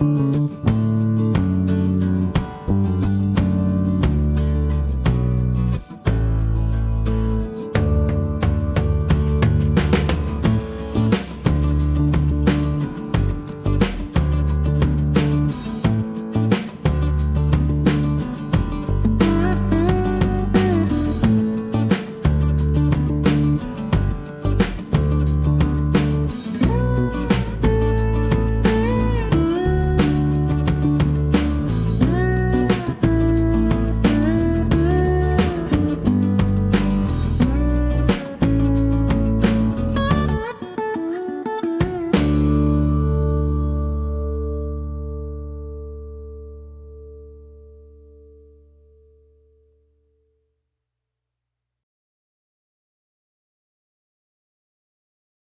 you